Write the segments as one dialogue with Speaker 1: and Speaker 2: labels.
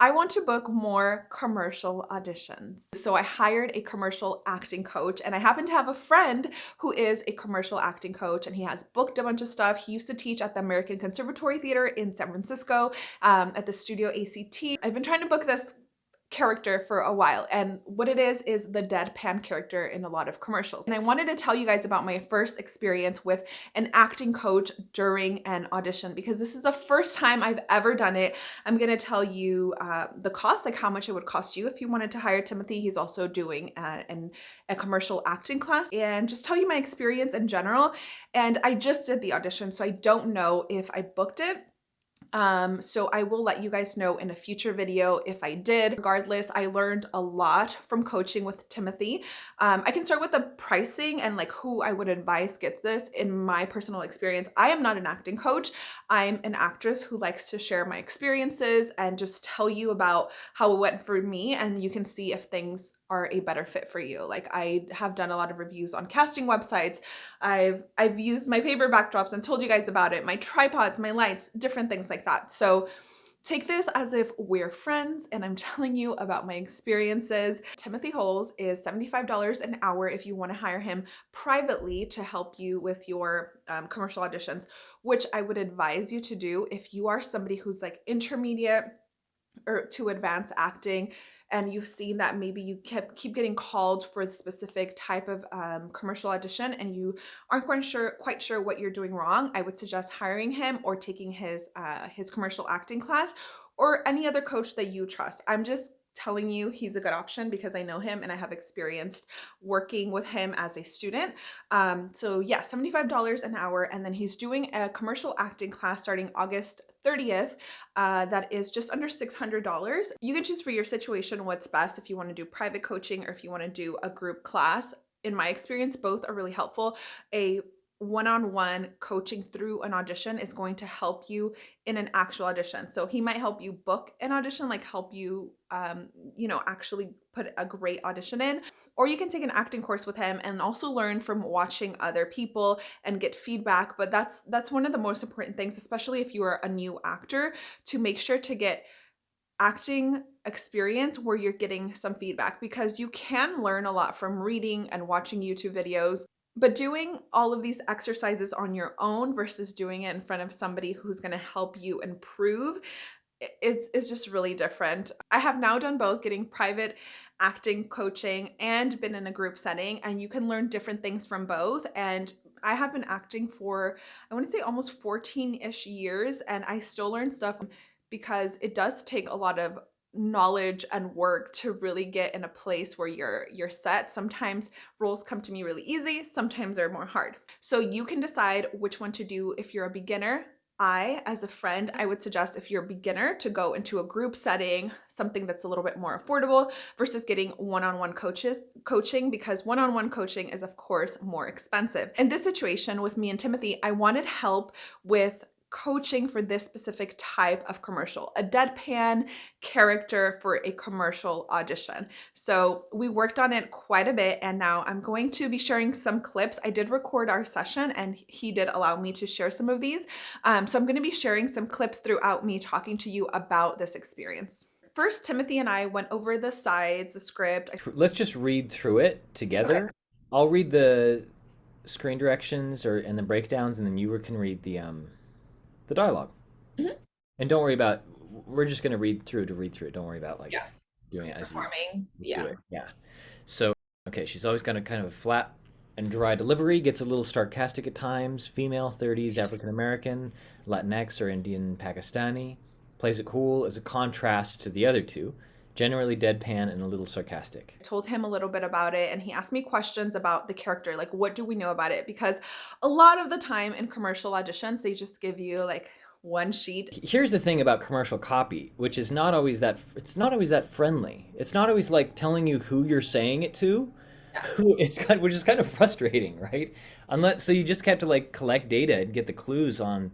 Speaker 1: I want to book more commercial auditions. So I hired a commercial acting coach and I happen to have a friend who is a commercial acting coach and he has booked a bunch of stuff. He used to teach at the American Conservatory Theater in San Francisco um, at the studio ACT. I've been trying to book this character for a while and what it is is the deadpan character in a lot of commercials. And I wanted to tell you guys about my first experience with an acting coach during an audition because this is the first time I've ever done it. I'm gonna tell you uh, the cost like how much it would cost you if you wanted to hire Timothy. He's also doing a, an, a commercial acting class. And just tell you my experience in general. And I just did the audition so I don't know if I booked it um, so I will let you guys know in a future video if I did. Regardless, I learned a lot from coaching with Timothy. Um, I can start with the pricing and like who I would advise get this in my personal experience. I am not an acting coach. I'm an actress who likes to share my experiences and just tell you about how it went for me and you can see if things are a better fit for you. Like I have done a lot of reviews on casting websites. I've I've used my paper backdrops and told you guys about it, my tripods, my lights, different things like that. So take this as if we're friends and I'm telling you about my experiences. Timothy Holes is $75 an hour if you want to hire him privately to help you with your um, commercial auditions, which I would advise you to do if you are somebody who's like intermediate or to advanced acting and you've seen that maybe you kept keep getting called for the specific type of um, commercial audition and you aren't quite sure quite sure what you're doing wrong, I would suggest hiring him or taking his uh, his commercial acting class or any other coach that you trust. I'm just telling you he's a good option because I know him and I have experienced working with him as a student. Um, so yeah, $75 an hour. And then he's doing a commercial acting class starting August 30th uh, that is just under $600. You can choose for your situation what's best if you want to do private coaching or if you want to do a group class. In my experience, both are really helpful. A one-on-one -on -one coaching through an audition is going to help you in an actual audition. So he might help you book an audition, like help you, um, you know, actually put a great audition in. Or you can take an acting course with him and also learn from watching other people and get feedback. But that's that's one of the most important things, especially if you are a new actor, to make sure to get acting experience where you're getting some feedback because you can learn a lot from reading and watching YouTube videos but doing all of these exercises on your own versus doing it in front of somebody who's going to help you improve it's, it's just really different. I have now done both getting private acting coaching and been in a group setting and you can learn different things from both and I have been acting for I want to say almost 14-ish years and I still learn stuff because it does take a lot of knowledge and work to really get in a place where you're you're set. Sometimes roles come to me really easy sometimes they're more hard. So you can decide which one to do if you're a beginner. I, as a friend, I would suggest if you're a beginner to go into a group setting, something that's a little bit more affordable versus getting one-on-one -on -one coaches coaching because one-on-one -on -one coaching is of course more expensive. In this situation with me and Timothy, I wanted help with coaching for this specific type of commercial, a deadpan character for a commercial audition. So we worked on it quite a bit and now I'm going to be sharing some clips. I did record our session and he did allow me to share some of these. Um, so I'm going to be sharing some clips throughout me talking to you about this experience. First, Timothy and I went over the sides, the script.
Speaker 2: Let's just read through it together. Okay. I'll read the screen directions or and the breakdowns and then you can read the um the dialog mm-hmm. And don't worry about. We're just going to read through to read through it. Don't worry about like
Speaker 1: yeah.
Speaker 2: doing it as
Speaker 1: performing. yeah.
Speaker 2: Yeah. So okay, she's always got a kind of a flat and dry delivery. Gets a little sarcastic at times. Female, 30s, African American, Latinx or Indian Pakistani. Plays it cool as a contrast to the other two generally deadpan and a little sarcastic.
Speaker 1: I told him a little bit about it and he asked me questions about the character, like what do we know about it? Because a lot of the time in commercial auditions, they just give you like one sheet.
Speaker 2: Here's the thing about commercial copy, which is not always that it's not always that friendly. It's not always like telling you who you're saying it to. Yeah. It's kind which is kind of frustrating, right? Unless so you just have to like collect data and get the clues on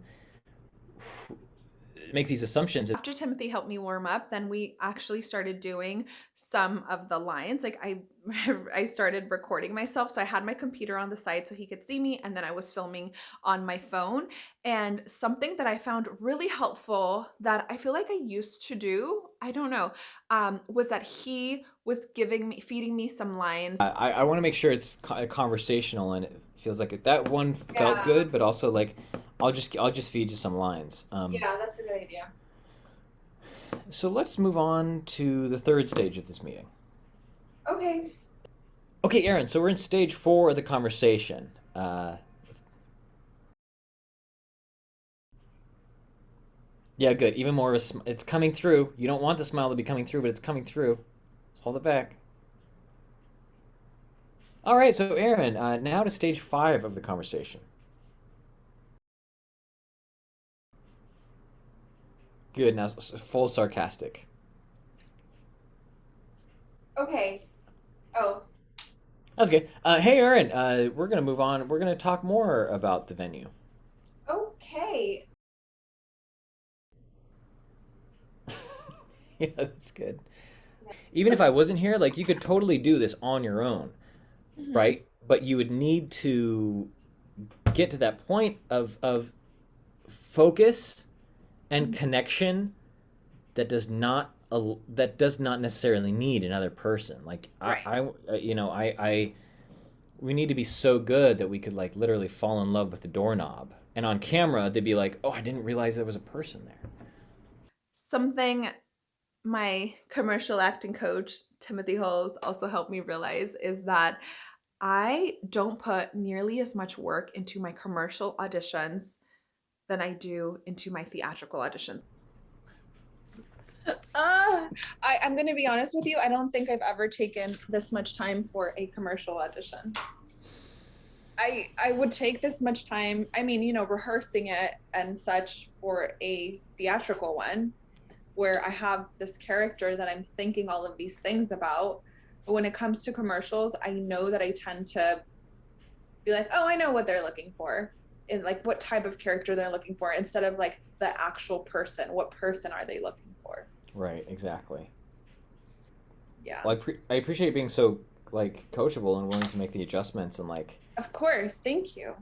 Speaker 2: make these assumptions.
Speaker 1: After Timothy helped me warm up, then we actually started doing some of the lines. Like I I started recording myself. So I had my computer on the side so he could see me and then I was filming on my phone. And something that I found really helpful that I feel like I used to do, I don't know, um, was that he was giving me feeding me some lines.
Speaker 2: I, I want to make sure it's conversational and it feels like it, that one felt
Speaker 1: Yeah.
Speaker 2: good, but also like I'll just I'll just feed you some lines. Um,
Speaker 1: Yeah, that's a good idea.
Speaker 2: So let's move on to the third stage of this meeting.
Speaker 1: Okay.
Speaker 2: Okay, Aaron. So we're in stage four of the conversation. Uh, yeah, good. Even more. of a sm- It's coming through. You don't want the smile to be coming through, but it's coming through. Hold it back. All right. So Aaron, uh, now to stage five of the conversation. Good. Now full sarcastic.
Speaker 1: Okay. Oh,
Speaker 2: That's good. Uh, hey, Erin, Uh, we're gonna move on. We're gonna talk more about the venue.
Speaker 1: okay.
Speaker 2: Yeah, that's good. Even if I wasn't here, like you could totally do this on your own,
Speaker 1: Mhm.
Speaker 2: right? But you would need to get to that point of of focus and
Speaker 1: Mhm.
Speaker 2: connection that does not that does not necessarily need another person. Like
Speaker 1: Right.
Speaker 2: I, I uh, you know, I I we need to be so good that we could like literally fall in love with the doorknob. And on camera, they'd be like, "Oh, I didn't realize there was a person there."
Speaker 1: Something my commercial acting coach, Timothy Hulls, also helped me realize is that I don't put nearly as much work into my commercial auditions than I do into my theatrical auditions. Uh, I, I'm going to be honest with you. I don't think I've ever taken this much time for a commercial audition. I I would take this much time. I mean, you know, rehearsing it and such for a theatrical one, where I have this character that I'm thinking all of these things about. But when it comes to commercials, I know that I tend to be like, oh, I know what they're looking for, and like what type of character they're looking for, instead of like the actual person. What person are they looking for?
Speaker 2: Right, exactly.
Speaker 1: Yeah.
Speaker 2: Well, I, pre- I appreciate being so like coachable and willing to make the adjustments and like
Speaker 1: Of course. Thank you.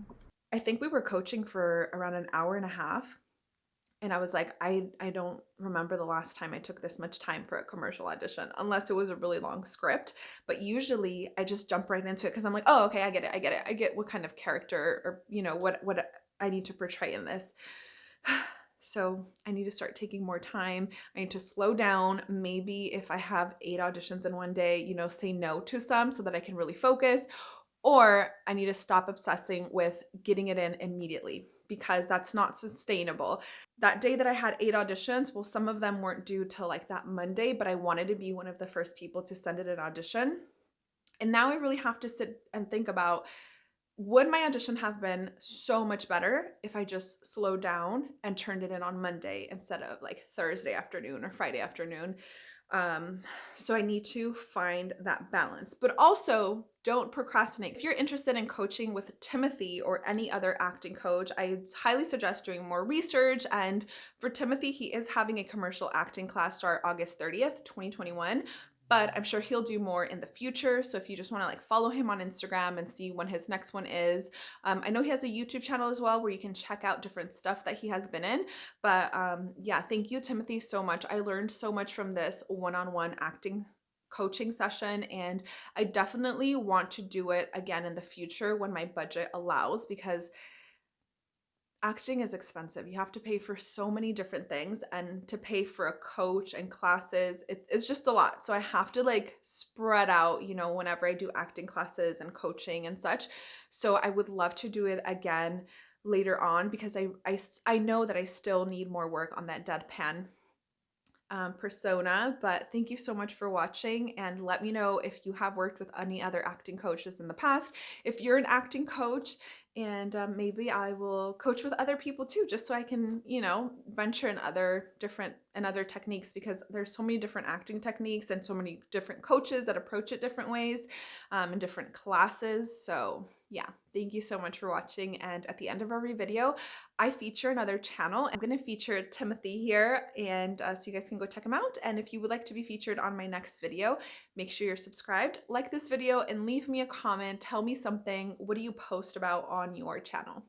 Speaker 1: I think we were coaching for around an hour and a half. And I was like, I, I don't remember the last time I took this much time for a commercial audition, unless it was a really long script. But usually I just jump right into it because I'm like, oh, okay, I get it. I get it. I get what kind of character or, you know, what, what I need to portray in this. So I need to start taking more time. I need to slow down. Maybe if I have eight auditions in one day, you know, say no to some so that I can really focus. Or I need to stop obsessing with getting it in immediately because that's not sustainable. That day that I had eight auditions, well, some of them weren't due till like that Monday, but I wanted to be one of the first people to send it an audition. And now I really have to sit and think about would my audition have been so much better if I just slowed down and turned it in on Monday instead of like Thursday afternoon or Friday afternoon? Um, so I need to find that balance, but also don't procrastinate. If you're interested in coaching with Timothy or any other acting coach, I highly suggest doing more research. And for Timothy, he is having a commercial acting class start August 30th, 2021 but I'm sure he'll do more in the future. So if you just want to like follow him on Instagram and see when his next one is, um, I know he has a YouTube channel as well where you can check out different stuff that he has been in. But um, yeah, thank you, Timothy, so much. I learned so much from this one-on-one acting coaching session and I definitely want to do it again in the future when my budget allows because acting is expensive. You have to pay for so many different things and to pay for a coach and classes, it's, it's just a lot. So I have to like spread out, you know, whenever I do acting classes and coaching and such. So I would love to do it again later on because I, I, I know that I still need more work on that deadpan um, persona. But thank you so much for watching and let me know if you have worked with any other acting coaches in the past. If you're an acting coach and um, maybe I will coach with other people too, just so I can, you know, venture in other different and other techniques because there's so many different acting techniques and so many different coaches that approach it different ways um, in different classes. So yeah, thank you so much for watching. And at the end of every video, I feature another channel. I'm going to feature Timothy here and uh, so you guys can go check him out. And if you would like to be featured on my next video, make sure you're subscribed, like this video and leave me a comment. Tell me something. What do you post about on your channel?